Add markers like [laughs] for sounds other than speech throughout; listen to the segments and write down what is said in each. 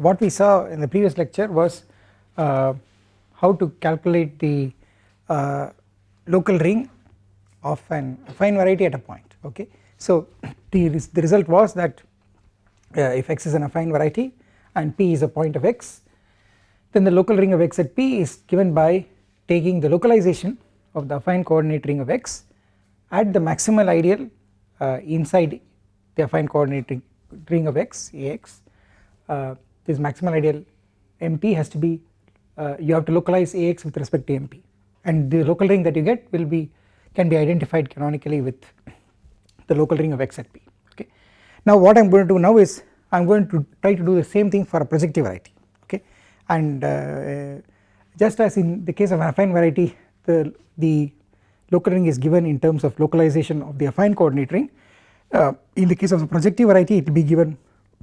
what we saw in the previous lecture was uh, how to calculate the uh, local ring of an affine variety at a point okay. So [clears throat] the, the result was that uh, if x is an affine variety and p is a point of x then the local ring of x at p is given by taking the localization of the affine coordinate ring of x at the maximal ideal uh, inside the affine coordinate ring, ring of x ax uh, this maximal ideal mp has to be uh, you have to localize ax with respect to mp and the local ring that you get will be can be identified canonically with the local ring of x at p okay. Now what I am going to do now is I am going to try to do the same thing for a projective variety okay? And uh, just as in the case of an affine variety the, the local ring is given in terms of localization of the affine coordinate ring. Uh, in the case of the projective variety it will be given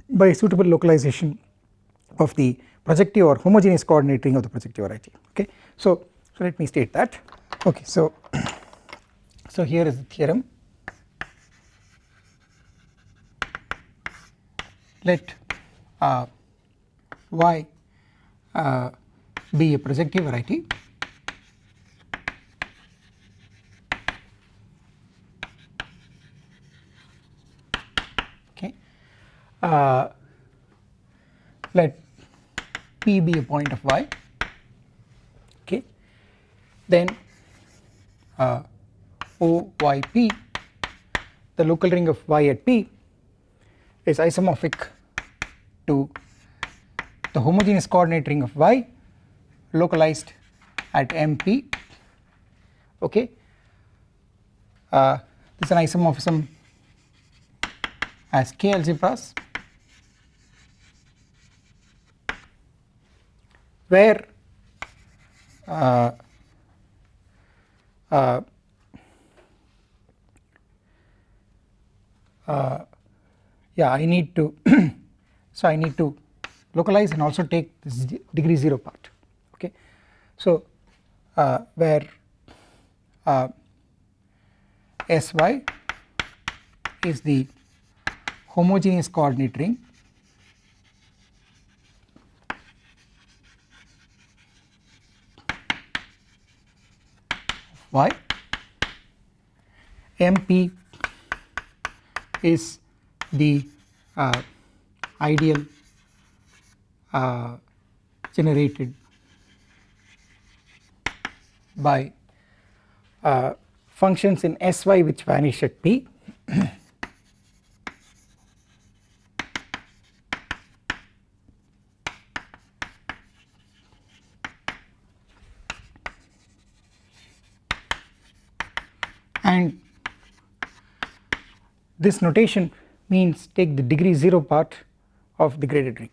by suitable localization of the projective or homogeneous coordinate ring of the projective variety okay. So, so let me state that. Okay so [clears throat] so here is the theorem. Let uh, y uh, be a projective variety. Okay uh, let p be a point of y. Okay. Then uh, OYP the local ring of y at p is isomorphic to the homogeneous coordinate ring of y localized at MP okay. Uh, this is an isomorphism as k algebras where uh, uh, uh, yeah I need to [clears throat] so I need to localize and also take this degree 0 part okay. So where uh, Sy is the homogeneous coordinate ring y mp is the uh, ideal uh, generated by uh, functions in Sy which vanish at p [clears throat] and this notation means take the degree 0 part of the graded ring.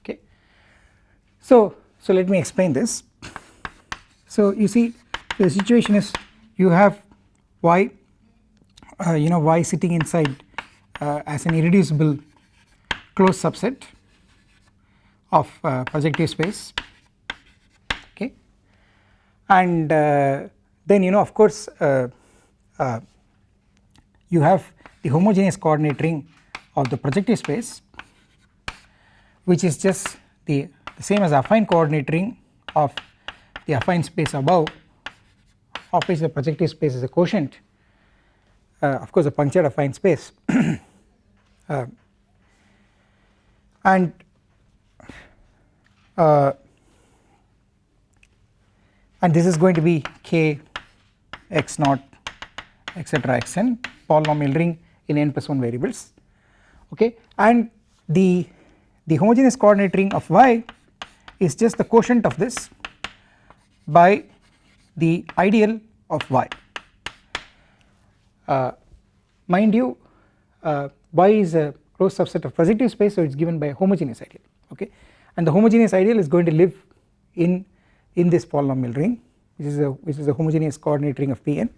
Okay. So, so let me explain this. So you see the situation is you have y uh, you know y sitting inside uh, as an irreducible closed subset of uh, projective space. Okay. And uh, then you know of course uh, uh, you have the homogeneous coordinate ring of the projective space which is just the, the same as affine coordinate ring of the affine space above of which the projective space is a quotient. Uh, of course a punctured affine space. [coughs] Uh, and uh, and this is going to be k x naught etc xn polynomial ring in n plus 1 variables. Okay? And the the homogeneous coordinate ring of y is just the quotient of this by the ideal of y. Uh, mind you uh, y is a closed subset of positive space so it is given by a homogeneous ideal. Okay and the homogeneous ideal is going to live in in this polynomial ring which is a which is a homogeneous coordinate ring of Pn.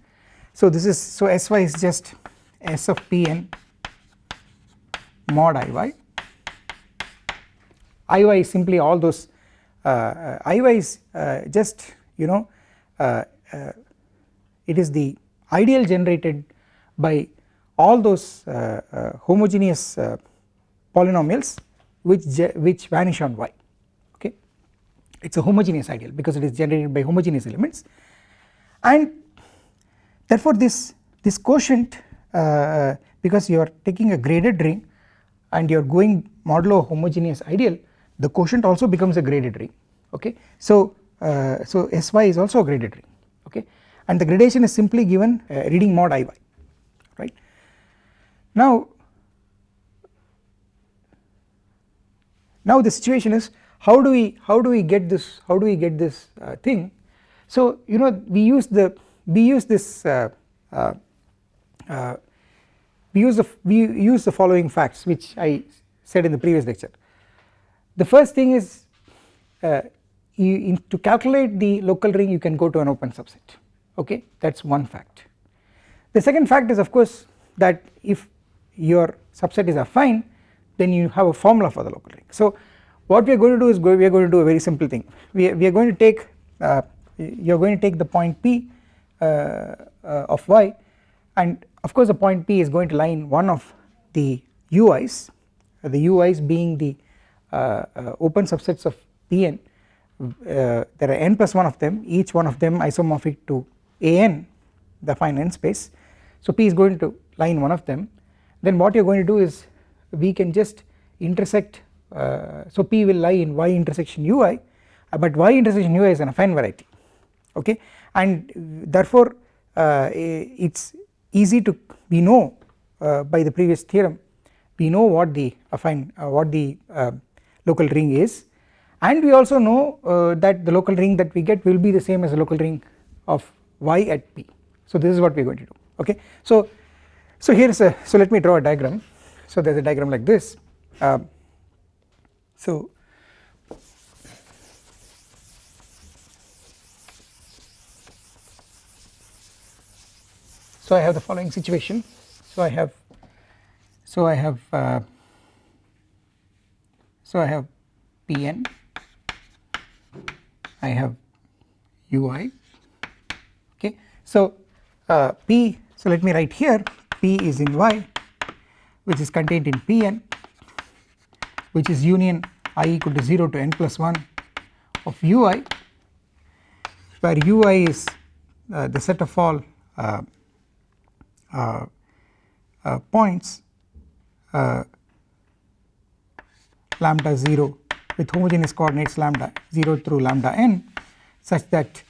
So this is so Sy is just S of Pn mod Iy Iy is simply all those uh, uh, Iy is uh, just you know uh, uh, it is the ideal generated by all those uh, homogeneous polynomials which which vanish on y okay? It is a homogeneous ideal because it is generated by homogeneous elements. And therefore this this quotient uh, because you are taking a graded ring and you are going modulo homogeneous ideal the quotient also becomes a graded ring okay? So uh, so sy is also a graded ring okay? And the gradation is simply given uh, reading mod iy right? Now now the situation is how do we how do we get this how do we get this uh, thing? So you know we use the we use this uh, uh, uh we use the we use the following facts which I said in the previous lecture. The first thing is uh, you, to calculate the local ring you can go to an open subset. Okay? That is one fact. The second fact is of course that if your subset is affine then you have a formula for the local ring. So what we are going to do is go, we are going to do a very simple thing. We are, we are going to take uh, you are going to take the point p uh, uh, of y and of course the point p is going to lie in one of the ui's the ui's being the uh, uh, open subsets of Pn. There are n plus 1 of them each one of them isomorphic to an the affine n space. So P is going to lie in one of them. Then what you are going to do is we can just intersect uh, so P will lie in y intersection ui uh, but y intersection ui is an affine variety okay? And therefore uh, it is easy to we know uh, by the previous theorem we know what the affine uh, what the uh, local ring is. And we also know that the local ring that we get will be the same as the local ring of y at p. So this is what we are going to do okay? So so here is a so let me draw a diagram so there is a diagram like this. Um, so so I have the following situation. So I have so I have uh, so I have Pn I have ui okay. So uh, P so let me write here. P is in Y which is contained in Pn which is union i equal to 0 to n plus 1 of ui where ui is uh, the set of all uh, uh, uh points uh, lambda 0 with homogeneous coordinates lambda 0 through lambda n such that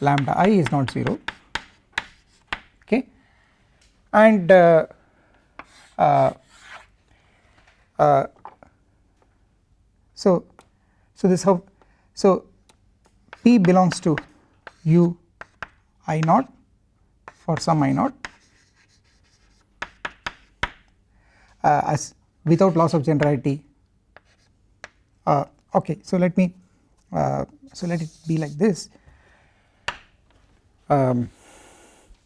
lambda i is not 0 okay? And uh, so so this how so p belongs to u i naught for some i naught. Uh, as without loss of generality. Uh, okay so let me uh, so let it be like this. Um,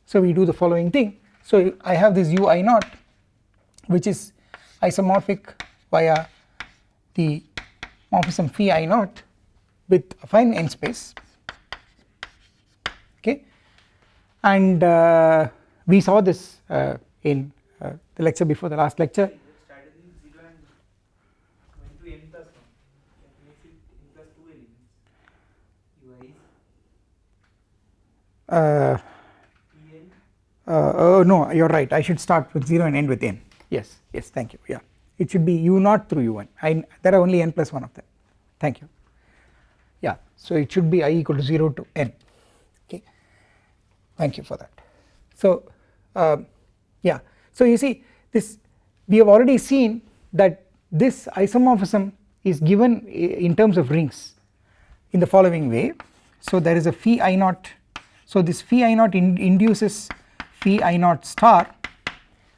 so we do the following thing. So I have this u i naught which is isomorphic via the morphism phi i naught with affine n space. Okay? And uh, we saw this uh, in uh, the lecture before the last lecture. Uh, uh, oh no you are right. I should start with 0 and end with n yes. Yes thank you. Yeah. It should be u naught through u1 I there are only n plus 1 of them. Thank you. Yeah. So it should be i equal to 0 to n. Okay. Thank you for that. So uh, yeah. So you see this we have already seen that this isomorphism is given in terms of rings in the following way. So there is a phi i naught. So this phi i naught in induces phi i naught star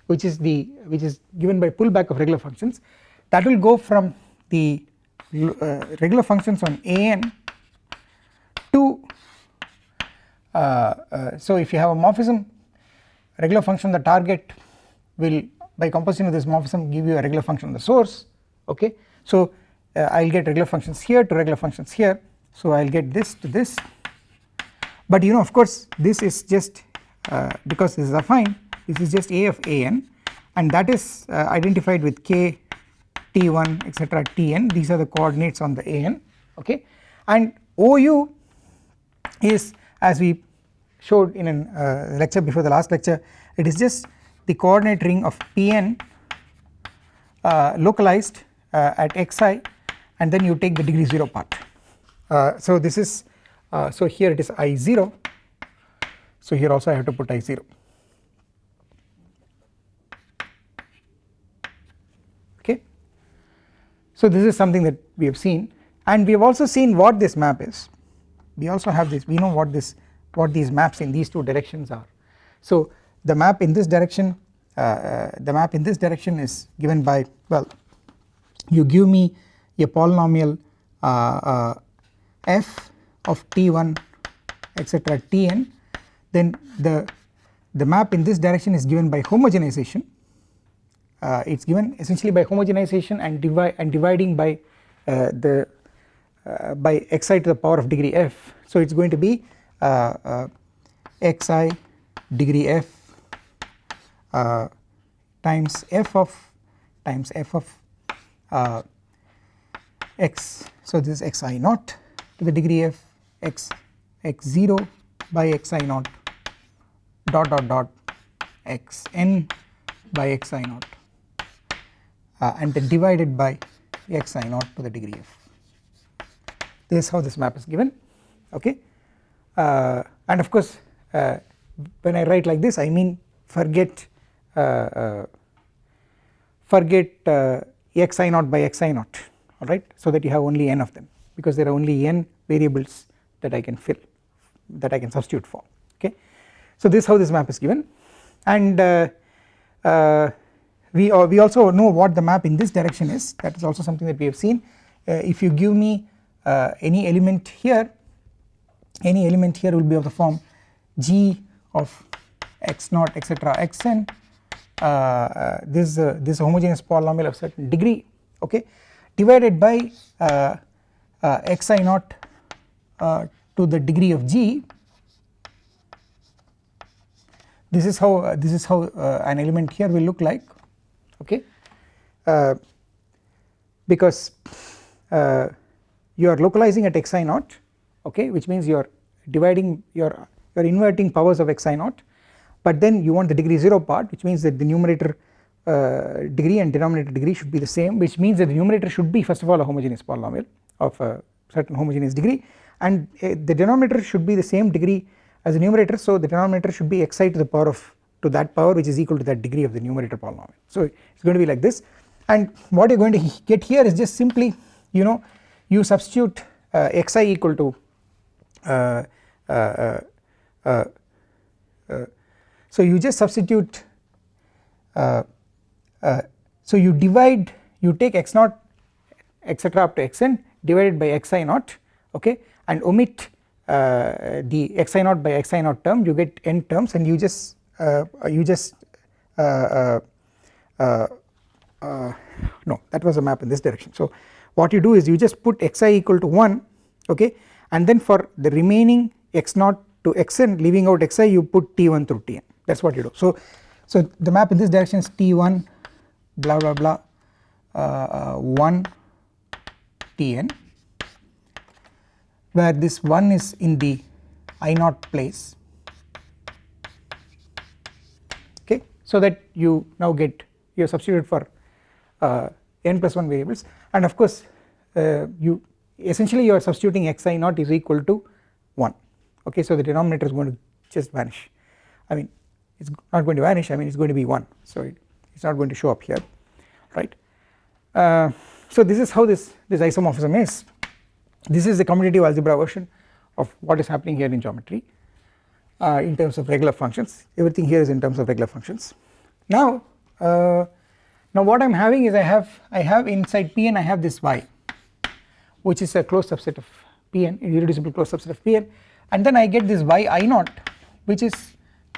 which is the which is given by pullback of regular functions that will go from the uh, regular functions on an to uh, uh, so if you have a morphism regular function the target will by composition of this morphism give you a regular function on the source okay? So uh, I will get regular functions here to regular functions here. So I will get this to this. But you know of course this is just uh, because this is affine this is just A of an and that is uh, identified with k t1 etc tn these are the coordinates on the an okay? And OU is as we showed in a uh, lecture before the last lecture it is just the coordinate ring of Pn uh, localized uh, at xi and then you take the degree 0 part. Uh, so this is uh, so here it is i0 so here also I have to put i0 okay. So this is something that we have seen and we have also seen what this map is we also have this we know what this what these maps in these two directions are. So the map in this direction uh, uh, the map in this direction is given by well you give me a polynomial uh, uh f of t1 etc tn then the the map in this direction is given by homogenization uh, it is given essentially by homogenization and divide and dividing by uh, the uh, by xi to the power of degree f. So it is going to be uh, uh, xi degree f uh, times f of times f of x. So this is xi naught to the degree f x x0 by xi naught dot dot dot xn by xi naught uh, and then divided by xi naught to the degree f. This is how this map is given okay? Uh, and of course uh, when I write like this I mean forget uh, uh forget uh, xi naught by xi naught alright? So that you have only n of them because there are only n variables that I can fill that I can substitute for okay. So this is how this map is given. And uh, we, we also know what the map in this direction is. That is also something that we have seen. If you give me any element here any element here will be of the form g of x naught etc xn. Uh, uh, this uh, this homogeneous polynomial of certain degree okay divided by uh, uh, xi naught uh, to the degree of g. This is how this is how an element here will look like okay? Because you are localizing at xi naught okay? Which means you are dividing your you are inverting powers of xi naught. But then you want the degree 0 part which means that the numerator uh, degree and denominator degree should be the same which means that the numerator should be first of all a homogeneous polynomial of a certain homogeneous degree. And uh, the denominator should be the same degree as the numerator so the denominator should be xi to the power of to that power which is equal to that degree of the numerator polynomial. So it is going to be like this. And what you are going to [laughs] get here is just simply you know you substitute uh, xi equal to uh, uh, uh, so you just substitute so you divide you take x naught etc up to xn divided by xi naught okay and omit uh, the xi naught by xi naught term you get n terms and you just uh, you just uh, no that was a map in this direction. So what you do is you just put xi equal to 1 okay? And then for the remaining x naught to xn leaving out xi you put t1 through tn. That is what you do. So, so the map in this direction is t1 blah blah blah uh, uh, 1 tn where this 1 is in the i naught place okay so that you now get you substitute for uh, n plus 1 variables. And of course uh, you essentially you are substituting xi naught is equal to 1 okay so the denominator is going to just vanish. I mean it is not going to vanish. I mean it is going to be 1 so it is not going to show up here right. Uh, so this is how this, this isomorphism is. This is the commutative algebra version of what is happening here in geometry uh, in terms of regular functions everything here is in terms of regular functions. Now uh, now what I am having is I have I have inside Pn I have this y which is a closed subset of Pn irreducible closed subset of Pn and then I get this y i naught which is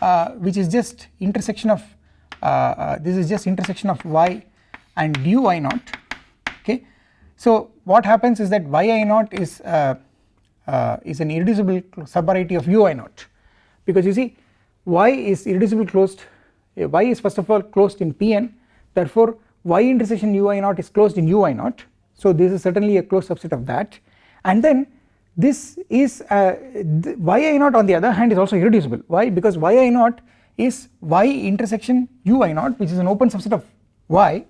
uh, which is just intersection of uh, uh, this is just intersection of y and du i naught okay. So what happens is that y i naught is uh, is an irreducible subvariety of u i naught because you see y is irreducible closed. Y is first of all closed in Pn. Therefore y intersection ui naught is closed in ui naught. So this is certainly a closed subset of that. And then this is uh, yi naught on the other hand is also irreducible. Why? Because yi naught is y intersection ui naught which is an open subset of y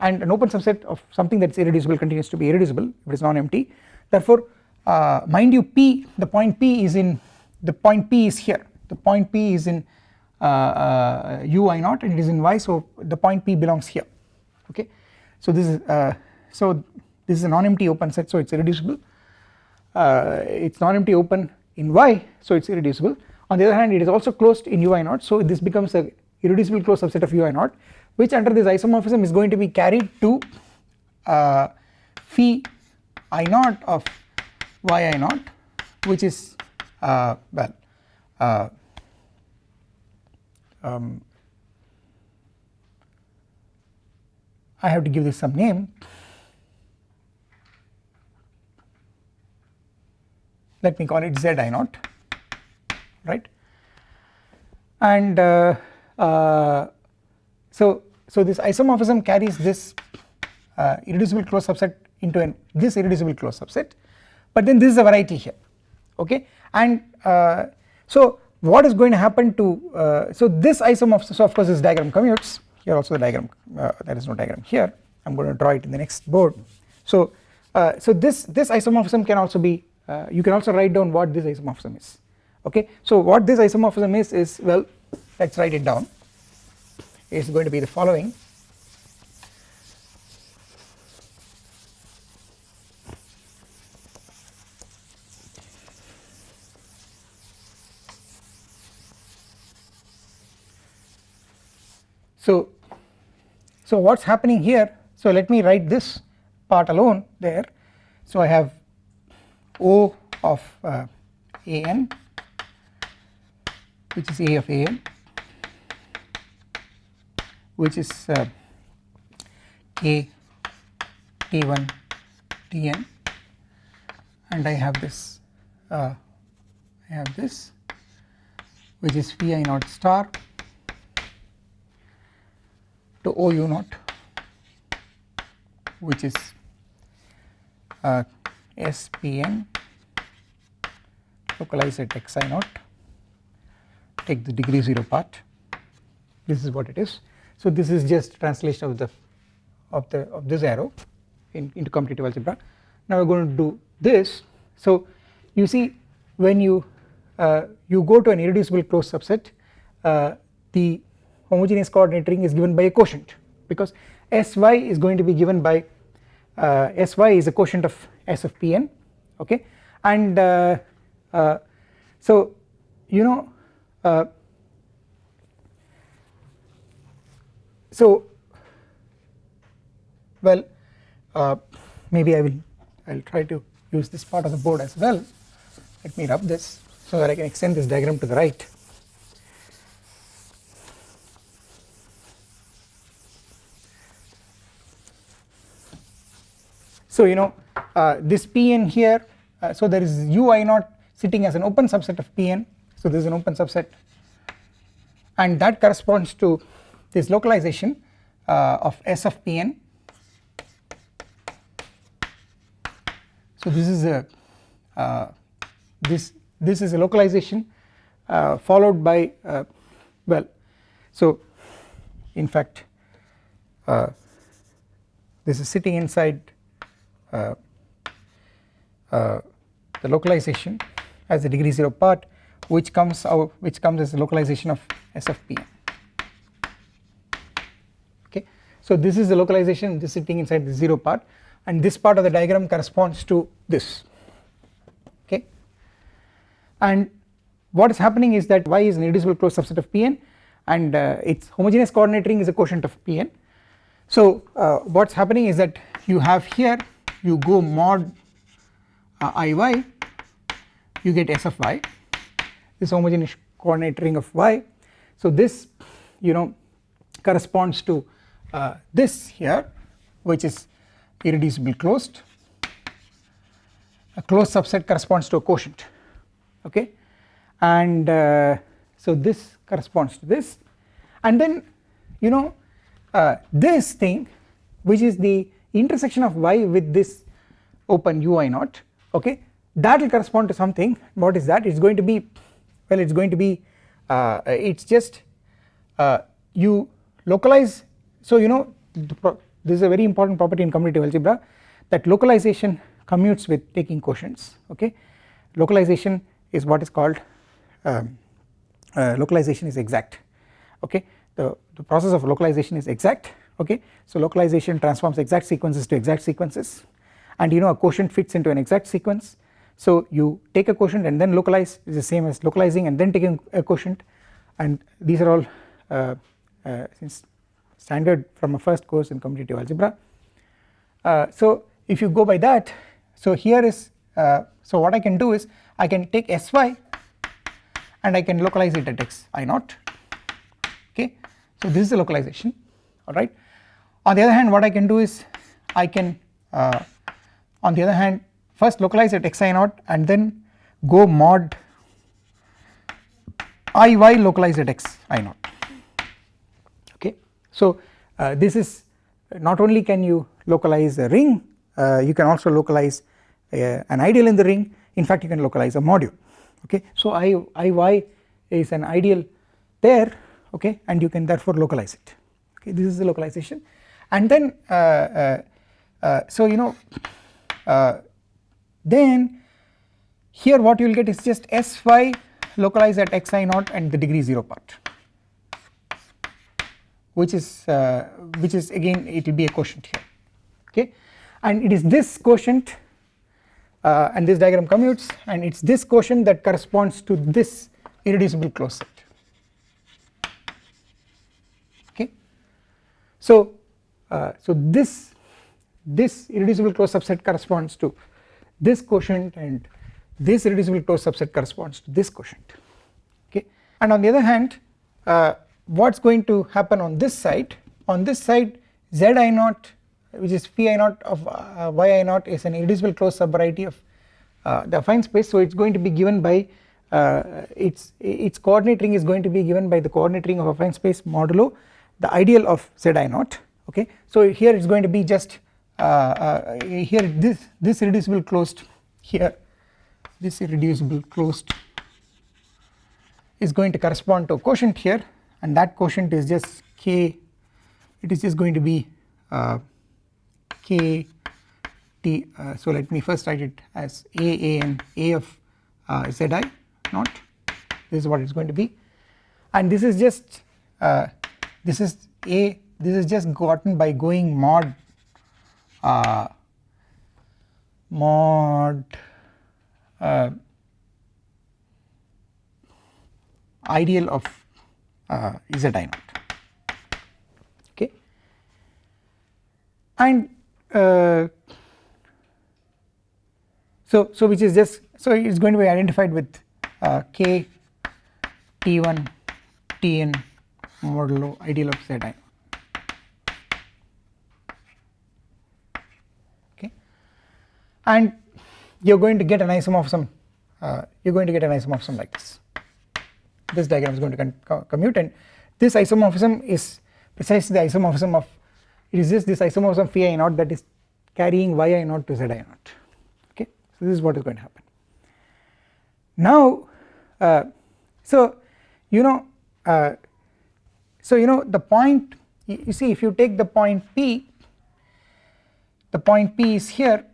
and an open subset of something that is irreducible continues to be irreducible if it is non-empty. Therefore uh, mind you p the point p is in the point p is here the point p is in uh, uh, ui naught and it is in y so the point p belongs here okay? So this is uh, so this is a non-empty open set so it's irreducible. Uh, it's non-empty open in y so it's irreducible. On the other hand it is also closed in ui naught so this becomes a irreducible closed subset of ui naught which under this isomorphism is going to be carried to uh, phi i naught of yi naught which is uh, well uh, um, I have to give this some name. Let me call it z i naught right? And uh, uh, so so this isomorphism carries this uh, irreducible closed subset into an this irreducible closed subset. But then this is a variety here okay? And uh, so what is going to happen to uh, so this isomorphism so of course this diagram commutes here. Also the diagram uh, there is no diagram here. I am going to draw it in the next board. So uh, so this this isomorphism can also be uh, you can also write down what this isomorphism is. Okay? So what this isomorphism is is well let us write it down. Is going to be the following So, so what is happening here? So let me write this part alone there. So I have O of uh, an which is A of an which is uh, K T1 Tn and I have this uh, I have this which is Phi i naught star to OU naught which is uh, SPN localize at xi naught take the degree 0 part this is what it is. So this is just translation of the of the of this arrow in, into commutative algebra. Now we are going to do this so you see when you uh, you go to an irreducible closed subset uh, the homogeneous coordinate ring is given by a quotient because Sy is going to be given by uh, Sy is a quotient of S of Pn okay? And uh, uh, so you know uh, so well uh, maybe I will I will try to use this part of the board as well. Let me rub this so that I can extend this diagram to the right So you know uh, this Pn here uh, so there is ui naught sitting as an open subset of Pn so this is an open subset. And that corresponds to this localization uh, of S of Pn so this is a uh, this this is a localization uh, followed by uh, well so in fact this is sitting inside the localization as the degree 0 part which comes out which comes as the localization of S of okay. So this is the localization this sitting inside the 0 part and this part of the diagram corresponds to this okay and what is happening is that y is an irreducible closed subset of Pn and uh, its homogeneous coordinate ring is a quotient of Pn. So uh, what is happening is that you have here you go mod uh, iy you get s of y. This homogeneous coordinate ring of y. So this you know corresponds to uh, this here which is irreducible closed. A closed subset corresponds to a quotient okay? And uh, so this corresponds to this. And then you know uh, this thing which is the intersection of y with this open ui naught okay that will correspond to something. What is that? It is going to be well it is going to be uh, it is just uh, you localize. So you know this is a very important property in commutative algebra that localization commutes with taking quotients okay. Localization is what is called um, uh, localization is exact okay. The, the process of localization is exact okay? So localization transforms exact sequences to exact sequences. And you know a quotient fits into an exact sequence. So you take a quotient and then localize. Is the same as localizing and then taking a quotient. And these are all uh, uh, standard from a first course in commutative algebra. Uh, so if you go by that so here is uh, so what I can do is I can take sy and I can localize it at x i naught. Okay? So this is the localization alright on the other hand what I can do is I can uh, on the other hand first localize at xi naught and then go mod iy localize at xi naught. Okay. So uh, this is not only can you localize a ring uh, you can also localize an ideal in the ring. In fact you can localize a module. Okay. So I iy is an ideal there. Okay. And you can therefore localize it okay this is the localization. And then uh, uh, uh, so you know then here what you will get is just sy localized at xi naught and the degree 0 part which is uh, which is again it will be a quotient here okay? And it is this quotient uh, and this diagram commutes and it is this quotient that corresponds to this irreducible closed set okay so uh, so this this irreducible closed subset corresponds to this quotient and this irreducible closed subset corresponds to this quotient. Okay? And on the other hand uh, what is going to happen on this side? On this side z i naught which is phi naught of uh, y i naught is an irreducible closed subvariety of uh, the affine space. So it is going to be given by uh, its its coordinate ring is going to be given by the coordinate ring of affine space modulo the ideal of z i naught okay? So here it's going to be just uh, uh, here this this irreducible closed here this irreducible closed is going to correspond to a quotient here and that quotient is just k it is just going to be uh, k t uh, so let me first write it as a a and a of uh, zi naught. This is what it's going to be. And this is just uh, this is a this is just gotten by going mod uh, mod uh, ideal of uh, z i naught okay. And uh, so so which is just so it is going to be identified with uh, k t1 tn modulo ideal of z i. Okay. and you are going to get an isomorphism uh, you are going to get an isomorphism like this. This diagram is going to commute and this isomorphism is precisely the isomorphism of it is just this isomorphism phi i naught that is carrying y i naught to z i naught. Okay. So this is what is going to happen. Now uh, so you know uh, so you know the point you, see if you take the point p the point p is here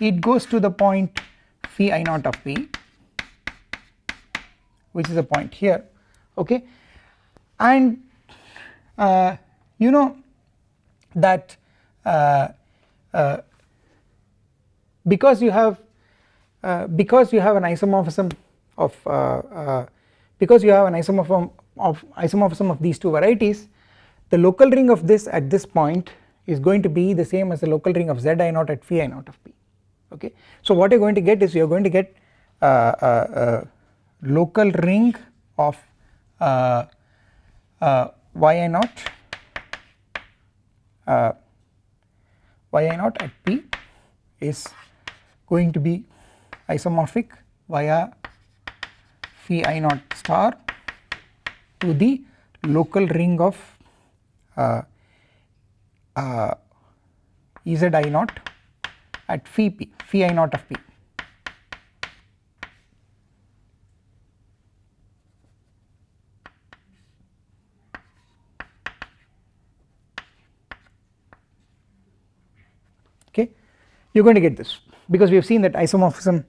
it goes to the point phi i naught of p which is a point here okay? And uh, you know that uh, uh, because you have uh, because you have an isomorphism of uh, uh, because you have an isomorphism of isomorphism of these two varieties the local ring of this at this point is going to be the same as the local ring of z i naught at phi i naught of p okay. So what you are going to get is you are going to get a, a, a local ring of uh, uh, yi naught uh, yi naught at p is going to be isomorphic via phi i naught star to the local ring of uh, uh, z i naught at phi p phi i naught of p. Okay? You are going to get this because we have seen that isomorphism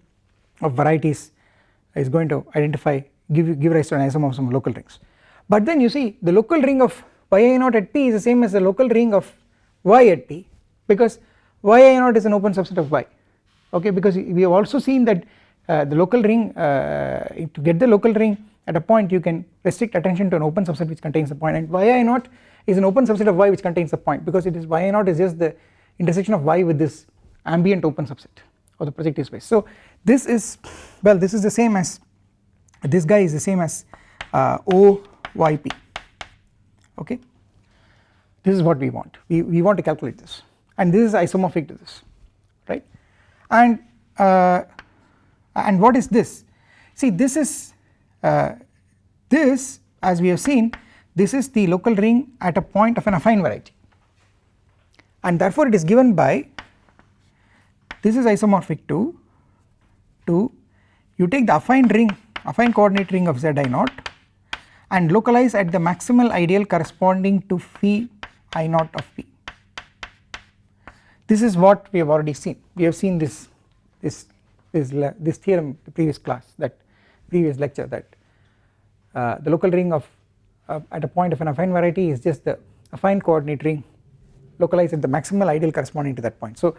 of varieties is going to identify give give rise to an isomorphism of local rings but then you see the local ring of yi naught at p is the same as the local ring of y at p because yi naught is an open subset of y. Okay because we have also seen that uh, the local ring uh, to get the local ring at a point you can restrict attention to an open subset which contains the point. And yi naught is an open subset of y which contains the point because it is yi naught is just the intersection of y with this ambient open subset of the projective space. So this is well this is the same as this guy is the same as uh, oyp okay? This is what we want. We, we want to calculate this. And this is isomorphic to this right? And uh, and what is this? See this is uh, this as we have seen this is the local ring at a point of an affine variety. And therefore it is given by this is isomorphic to to you take the affine ring affine coordinate ring of zi naught and localize at the maximal ideal corresponding to phi i naught of p. This is what we have already seen. We have seen this this this, this theorem the previous class that previous lecture that uh, the local ring of uh, at a point of an affine variety is just the affine coordinate ring localized at the maximal ideal corresponding to that point. So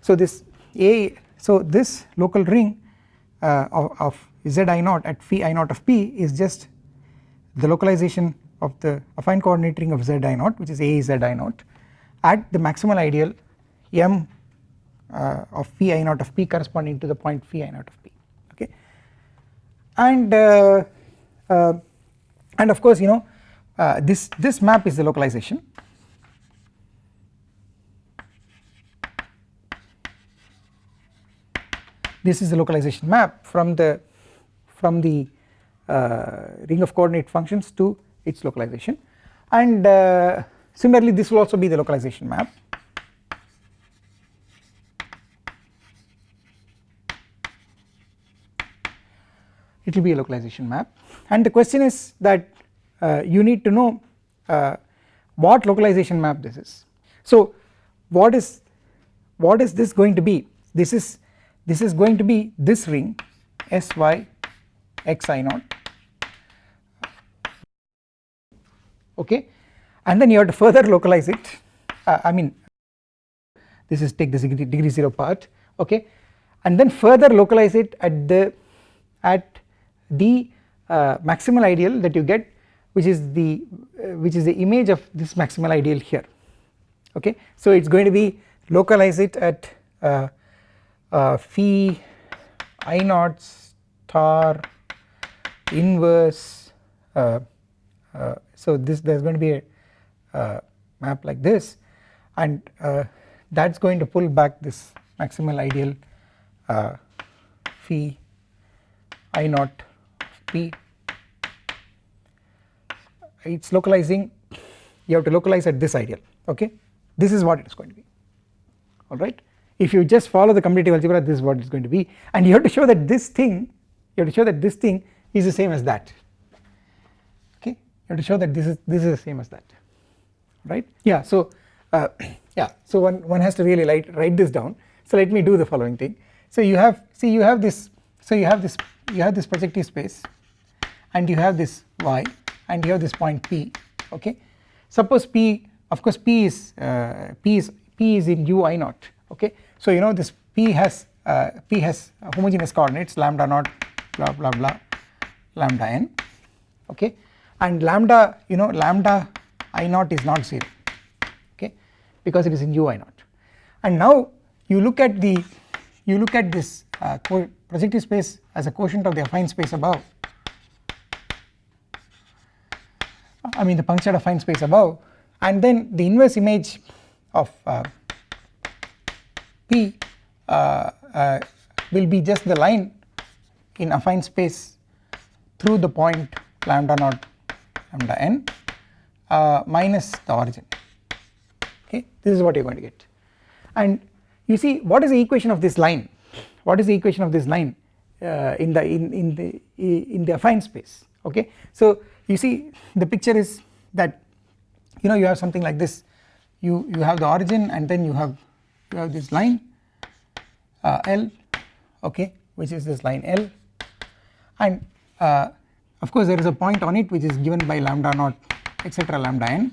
so this a so this local ring uh, of, of z i naught at phi i naught of p is just the localization of the affine coordinate ring of z i naught which is a z i naught at the maximal ideal m uh, of phi i naught of p corresponding to the point phi i naught of p okay? And uh, uh, and of course you know uh, this this map is the localization. This is the localization map from the from the ring of coordinate functions to its localization. And uh, similarly this will also be the localization map. It will be a localization map. And the question is that uh, you need to know uh, what localization map this is. So what is what is this going to be? This is this is going to be this ring sy x i naught okay? And then you have to further localize it. Uh, I mean this is take the degree, degree 0 part. Okay? And then further localize it at the at the uh, maximal ideal that you get which is the uh, which is the image of this maximal ideal here. Okay? So it is going to be localize it at uh, uh, phi i naught star inverse uh, uh, so this there is going to be a uh, map like this. And uh, that is going to pull back this maximal ideal uh, phi i naught p. It is localizing you have to localize at this ideal okay? This is what it is going to be alright if you just follow the commutative algebra this is what it is going to be. And you have to show that this thing you have to show that this thing is the same as that you have to show that this is this is the same as that right? Yeah so uh, [clears throat] yeah so one one has to really write write this down. So let me do the following thing. So you have see you have this so you have this you have this projective space and you have this y and you have this point p okay? Suppose p of course p is uh, p is p is in u i naught okay? So you know this p has uh, p has homogeneous coordinates lambda naught blah blah blah lambda n okay and lambda you know lambda i naught is not 0 okay? Because it is in u i naught. And now you look at the you look at this uh, projective space as a quotient of the affine space above. I mean the punctured affine space above. And then the inverse image of uh, P uh, uh, will be just the line in affine space through the point lambda naught lambda n uh, minus the origin. Okay this is what you are going to get. And you see what is the equation of this line? What is the equation of this line uh, in the in, in the in the affine space? Okay so you see the picture is that you know you have something like this. You you have the origin and then you have you have this line uh, L okay which is this line L. And uh, of course there is a point on it which is given by lambda naught etc lambda n.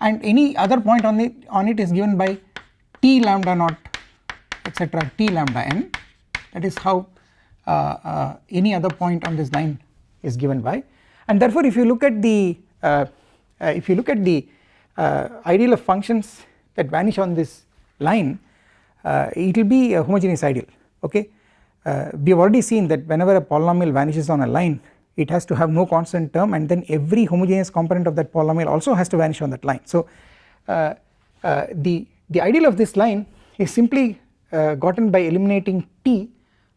And any other point on it on it is given by t lambda naught etc t lambda n. That is how uh, uh, any other point on this line is given by. And therefore if you look at the uh, uh if you look at the uh, ideal of functions that vanish on this line uh, it will be a homogeneous ideal okay? We have already seen that whenever a polynomial vanishes on a line it has to have no constant term and then every homogeneous component of that polynomial also has to vanish on that line. So uh, uh, the, the ideal of this line is simply uh, gotten by eliminating t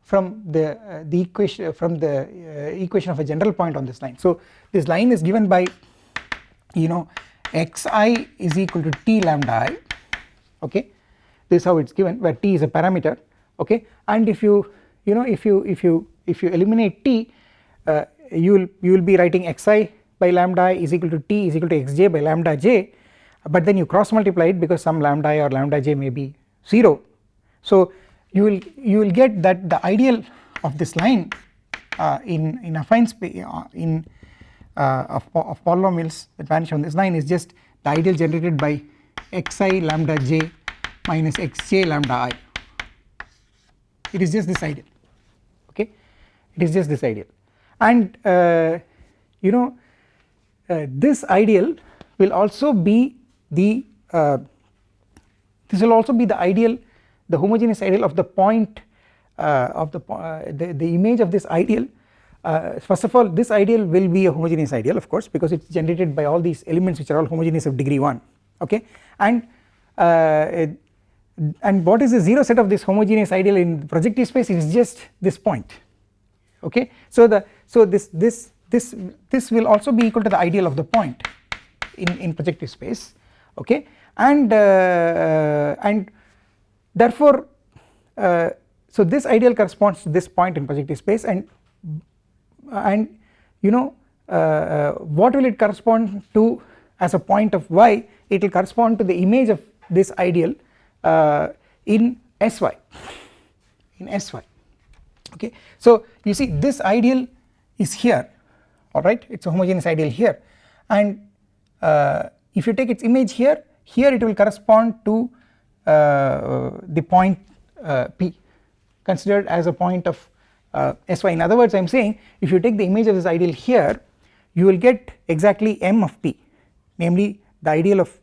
from the uh, the equation from the uh, equation of a general point on this line. So this line is given by you know xi is equal to t lambda i okay this is how it is given where t is a parameter okay and if you you know if you if you if you eliminate t uh, you will you will be writing xi by lambda i is equal to t is equal to xj by lambda j but then you cross multiply it because some lambda i or lambda j may be 0 so you will you will get that the ideal of this line uh, in in affine space uh, in uh, of, of polynomials that vanish on this line is just the ideal generated by xi lambda j minus xj lambda i. It is just this ideal. Okay? It is just this ideal and uh, you know uh, this ideal will also be the uh, this will also be the ideal the homogeneous ideal of the point uh, of the, uh, the, the image of this ideal. Uh, first of all this ideal will be a homogeneous ideal of course because it is generated by all these elements which are all homogeneous of degree 1 okay? And it, and what is the zero set of this homogeneous ideal in projective space it is just this point okay? So the so this this this this will also be equal to the ideal of the point in in projective space. Okay? And uh, uh, and therefore uh, so this ideal corresponds to this point in projective space and and you know uh, uh, what will it correspond to as a point of y? It will correspond to the image of this ideal uh, in sy in sy okay. So you see this ideal is here alright? It is a homogeneous ideal here. And uh, if you take its image here here it will correspond to uh, the point uh, p considered as a point of uh, sy in other words I am saying if you take the image of this ideal here you will get exactly m of p namely the ideal of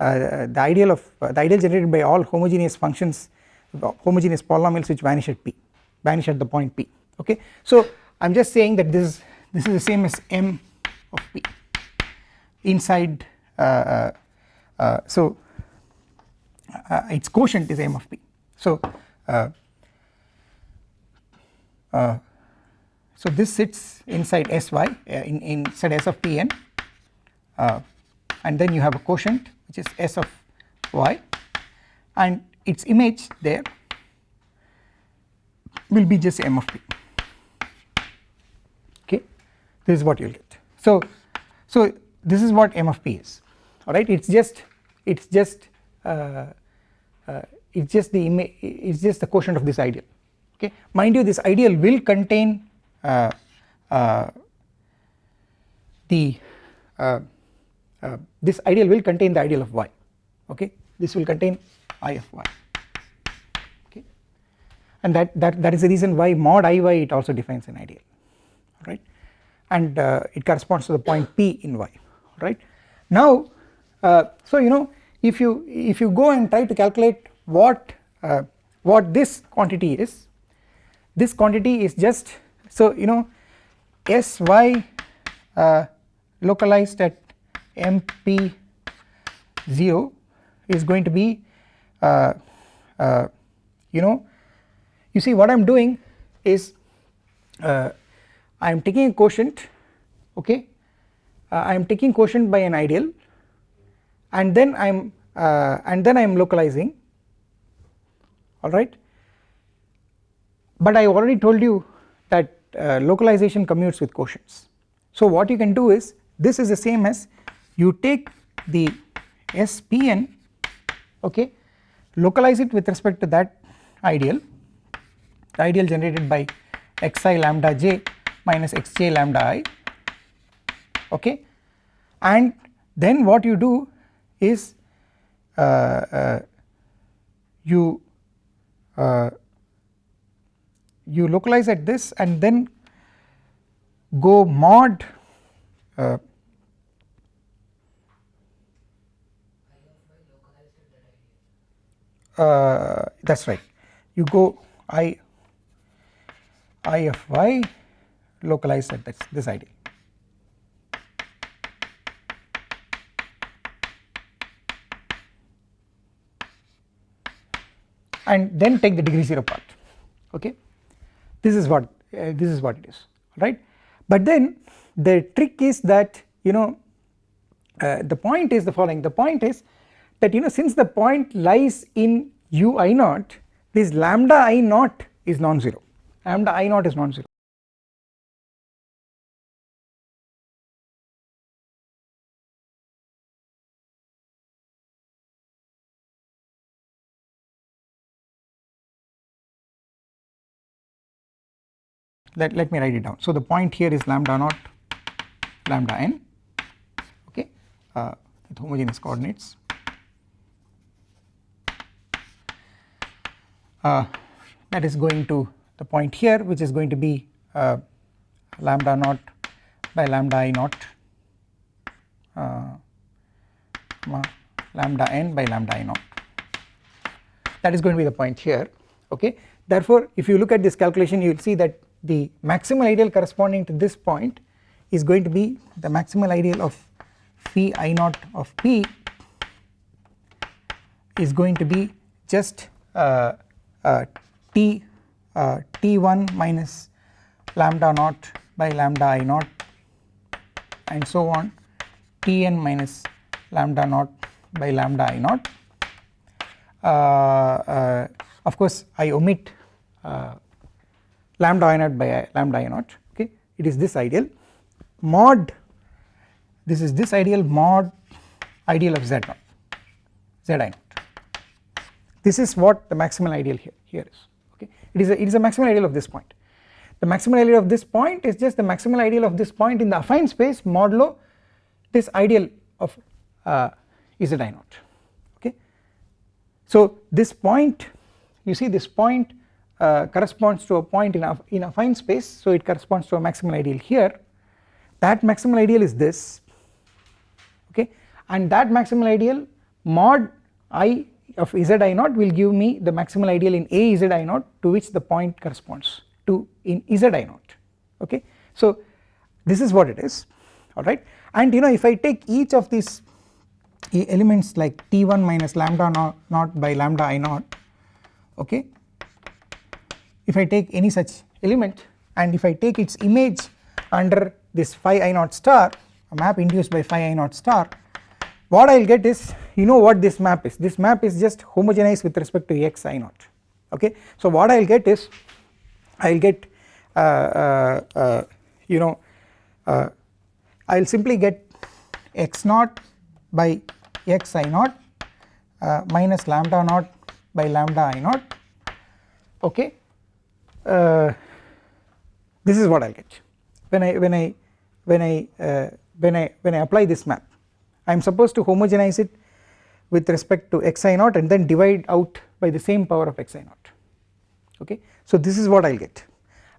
uh, the ideal of uh, the ideal generated by all homogeneous functions homogeneous polynomials which vanish at p vanish at the point p okay? So I am just saying that this is this is the same as m of p inside uh, uh, uh so uh, its quotient is m of p. So uh, so this sits inside sy in, inside s of p n and then you have a quotient which is s of y and its image there will be just m of p. Okay? This is what you will get. So so this is what m of p is. Alright? It is just it is just uh, uh, it is just the image it is just the quotient of this ideal. Okay? Mind you this ideal will contain uh, uh the uh, uh, this ideal will contain the ideal of y. Okay? This will contain i of y and that, that, that is the reason why mod iy it also defines an ideal right and uh, it corresponds to the point p in y right. Now uh, so you know if you if you go and try to calculate what uh, what this quantity is this quantity is just so you know sy uh, localized at mp 0 is going to be uh, uh, you know you see what I am doing is uh, I am taking a quotient okay? Uh, I am taking quotient by an ideal and then I am uh, and then I am localizing alright but I already told you that uh, localization commutes with quotients. So what you can do is this is the same as you take the SPn okay? Localize it with respect to that ideal ideal generated by xi lambda j minus xj lambda i. Okay? And then what you do is uh, uh, you uh, you localize at this and then go mod uh, uh, that is right. You go i i of y localized at this, this ideal. and then take the degree 0 part okay? This is what uh, this is what it is right? But then the trick is that you know uh, the point is the following. The point is that you know since the point lies in u i naught this lambda i naught is non-zero lambda i naught is non-zero. Let, let me write it down. So the point here is lambda naught lambda n okay? Uh, with homogeneous coordinates. Uh, that is going to the point here which is going to be uh, lambda naught by lambda i naught uh, lambda n by lambda i naught. That is going to be the point here okay? Therefore if you look at this calculation you will see that the maximal ideal corresponding to this point is going to be the maximal ideal of phi i naught of p is going to be just uh, uh, t uh, t1 minus lambda naught by lambda i naught and so on. Tn minus lambda naught by lambda i naught. Uh, uh, of course I omit uh, lambda i naught by lambda i naught. Okay it is this ideal. Mod this is this ideal mod ideal of z naught z i naught. This is what the maximal ideal here here is it is a, it is a maximal ideal of this point. The maximal ideal of this point is just the maximal ideal of this point in the affine space modulo this ideal of uh, z i naught. Okay? So this point you see this point uh, corresponds to a point in a in affine space so it corresponds to a maximal ideal here. That maximal ideal is this. Okay? And that maximal ideal mod i of z i naught will give me the maximal ideal in a z i naught to which the point corresponds to in z i naught. Okay? So this is what it is. Alright? And you know if I take each of these elements like t1 minus lambda naught by lambda i naught okay? If I take any such element and if I take its image under this phi i naught star a map induced by phi i naught star what I will get is you know what this map is? This map is just homogenized with respect to x i naught okay? So what I will get is I will get uh, uh, uh, you know uh, I will simply get x naught by x i naught uh, minus lambda naught by lambda i naught. Okay? Uh, this is what I will get. When I when I when I uh, when I when I apply this map I am supposed to homogenize it with respect to xi naught and then divide out by the same power of xi naught. Okay? So this is what I will get.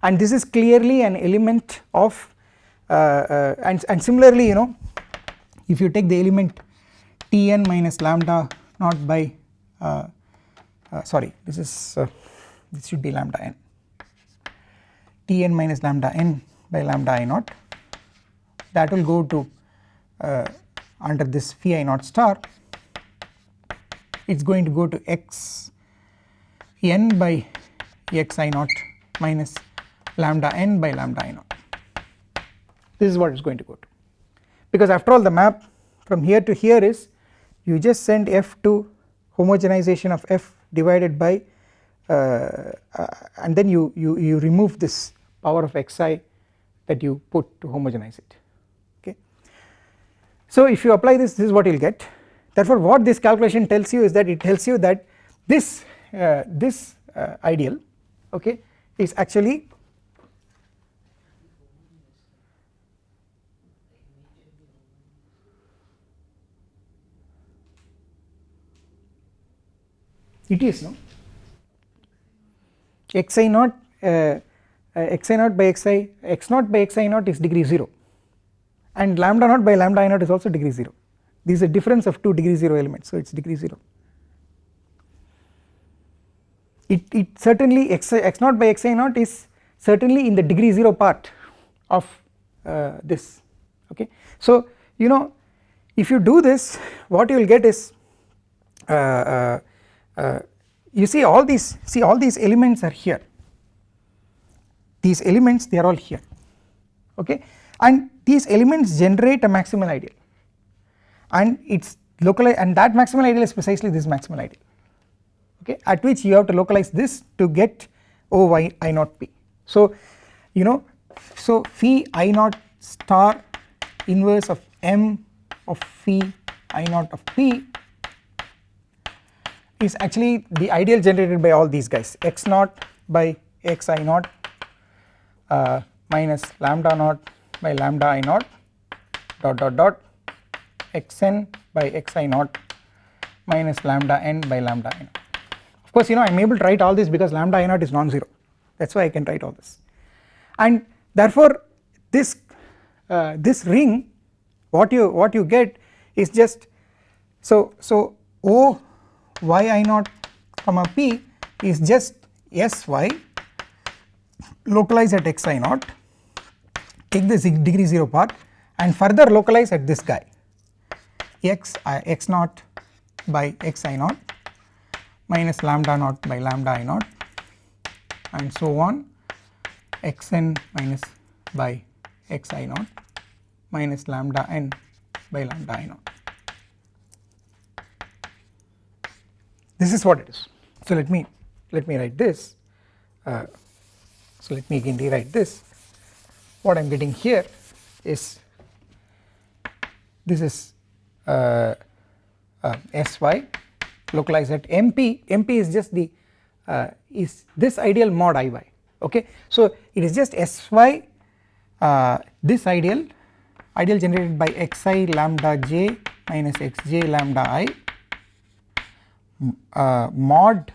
And this is clearly an element of uh, uh, and, and similarly you know if you take the element tn minus lambda naught by uh, uh, sorry this is this should be lambda n. Tn minus lambda n by lambda i naught. That will go to uh, under this phi i naught star it is going to go to x n by x i naught minus lambda n by lambda i naught this is what it is going to go to because after all the map from here to here is you just send f to homogenization of f divided by uh, uh, and then you, you, you remove this power of xi that you put to homogenize it. So if you apply this this is what you will get. Therefore what this calculation tells you is that it tells you that this uh, this uh, ideal okay is actually it is no? Xi naught uh, uh, xi naught by xi x naught by xi naught is degree 0 and lambda naught by lambda i naught is also degree 0 this is a difference of two degree 0 elements so it is degree 0 it, it certainly x, x naught by xi naught is certainly in the degree 0 part of uh, this okay? So you know if you do this what you will get is uh, uh, uh, you see all these see all these elements are here. These elements they are all here okay and these elements generate a maximal ideal. And it's localized and that maximal ideal is precisely this maximal ideal. Okay? At which you have to localize this to get O y i naught p. So you know so phi i naught star inverse of m of phi i naught of p is actually the ideal generated by all these guys. X naught by x i naught uh, minus lambda naught by lambda i naught dot dot dot xn by xi naught minus lambda n by lambda i naught. Of course you know I am able to write all this because lambda i naught is non-zero. That is why I can write all this. And therefore this uh, this ring what you what you get is just so so O y i naught comma p is just sy localized at x i naught take the degree 0 part and further localize at this guy. X i x naught by x i naught minus lambda naught by lambda i naught and so on. Xn minus by x i naught minus lambda n by lambda i naught. This is what it is. So let me let me write this. Uh, so let me again rewrite this what I am getting here is this is uh, uh, sy localized at mp mp is just the uh, is this ideal mod iy okay? So it is just sy uh, this ideal ideal generated by xi lambda j minus xj lambda i uh, mod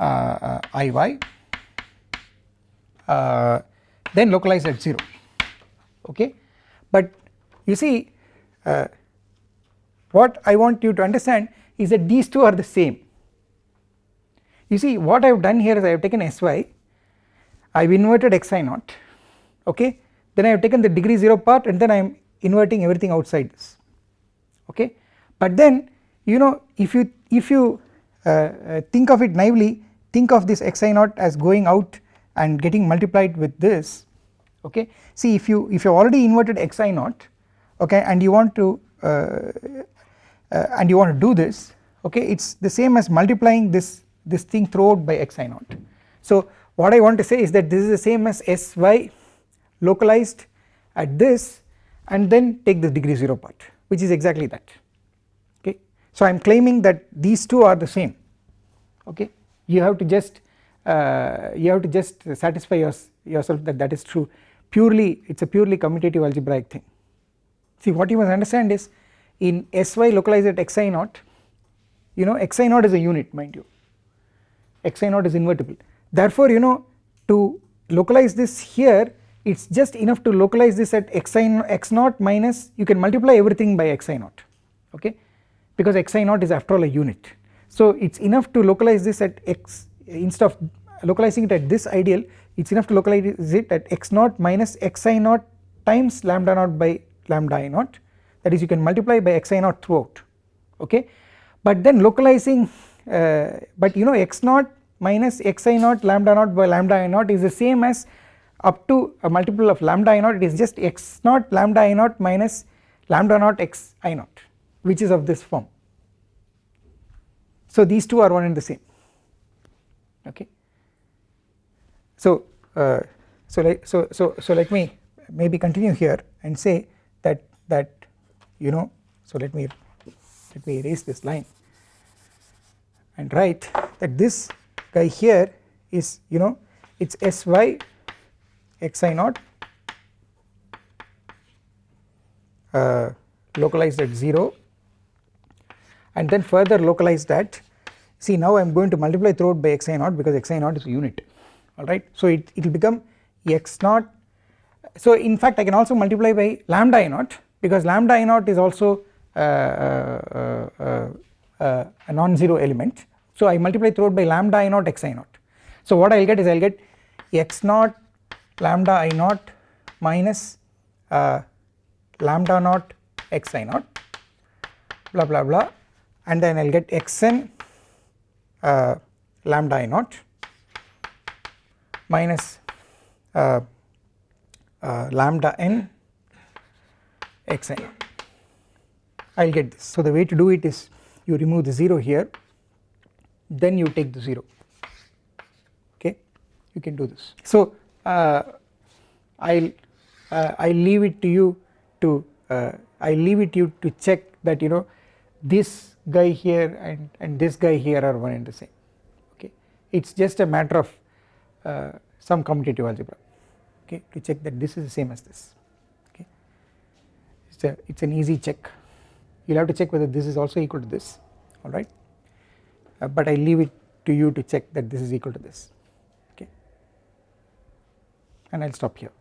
uh, iy then localize at 0 okay? But you see uh, what I want you to understand is that these two are the same. You see what I have done here is I have taken sy I have inverted xi naught okay? Then I have taken the degree 0 part and then I am inverting everything outside this okay? But then you know if you if you uh, uh, think of it naively think of this xi naught as going out and getting multiplied with this okay see if you if you already inverted xi naught okay and you want to uh, uh, and you want to do this okay it is the same as multiplying this this thing throughout by xi naught. So what I want to say is that this is the same as sy localized at this and then take the degree 0 part which is exactly that okay. so I am claiming that these two are the same okay you have to just uh, you have to just satisfy your, yourself that that is true purely it is a purely commutative algebraic thing. See what you must understand is in Sy localized at xi naught you know xi naught is a unit mind you xi naught is invertible therefore you know to localize this here it is just enough to localize this at xi x naught minus you can multiply everything by xi naught okay because xi naught is after all a unit. So it is enough to localize this at x instead of localizing it at this ideal it is enough to localize it at x naught minus xi naught times lambda naught by lambda i naught. That is you can multiply by xi naught throughout. Okay? But then localizing uh, but you know x naught minus xi naught lambda naught by lambda i naught is the same as up to a multiple of lambda i naught. It is just x naught lambda i naught minus lambda naught x i naught which is of this form. So these two are one and the same. Okay. So uh, so like so so so let me maybe continue here and say that that you know so let me let me erase this line and write that this guy here is you know it is sy xi naught uh, localized at 0 and then further localized at see now I am going to multiply throughout by xi naught because xi naught is a unit alright. So it will become x naught so in fact I can also multiply by lambda i naught because lambda i naught is also uh, uh, uh, uh a non-zero element so I multiply throughout by lambda i naught xi naught. So what I will get is I will get x naught lambda i naught minus uh, lambda naught xi naught blah blah blah and then I will get xn uh, lambda i naught minus uh, uh, lambda n xi I will get this. So the way to do it is you remove the 0 here then you take the 0 okay? You can do this. So uh, I'll uh, I leave it to you to uh, I leave it to you to check that you know this guy here and and this guy here are one and the same. Okay? It's just a matter of some commutative algebra okay to check that this is the same as this okay. It's a it's an easy check. You'll have to check whether this is also equal to this alright uh, but I leave it to you to check that this is equal to this okay. And I'll stop here